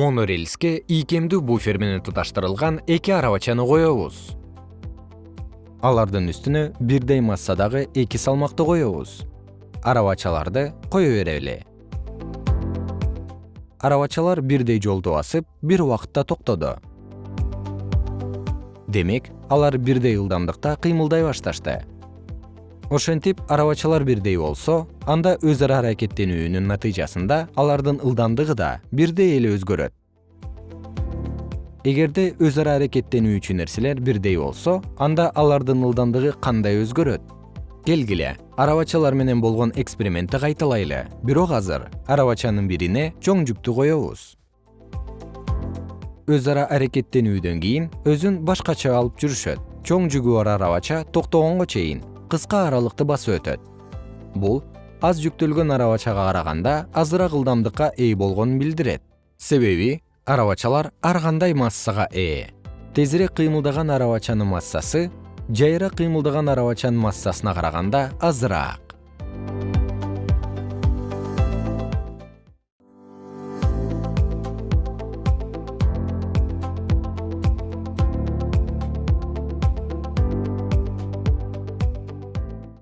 монорельске ийкемдүү буфер менен туташтырылган эки арабачаны коебуз. Алардын үстүнө бирдей массадагы эки салмакты коебуз. Арабачаларды кое берели. Арабачалар бирдей жолду басып бир убакытта токтоду. Демек алар бирдей ылдамдыкта кыймылдай башташты ошентип арабачалар бирдей болсо анда өз ара аракеттенүүнүн натыйжасында алардын ылдамдыгы да бирдей эле өзгөрөт. Эгерде өз ара аракеттенүүчү нерселер бирдей болсо анда алардын ылдамдыгы кандай өзгөрөт? Келгиле арабачалар менен болгон экспериментти кайталайлы бирок азыр арабачанын бирине чоң жүктү коебуз. Өз ара аракеттенүүдөн кийин өзүн башкача алып жүрүшөт. Чоң жүгү бар арабача токтогонго чейин кыска аралыкты басып өтөт. Бул аз жүктөлгөн арабачага караганда азыраак ылдамдыкка ээ болгонун билдирет. Себеби арабачалар ар кандай массага ээ. Тезирээк кыймылдаган арабачанын массасы жайыраак кыймылдаган арабачанын массасына караганда азыраак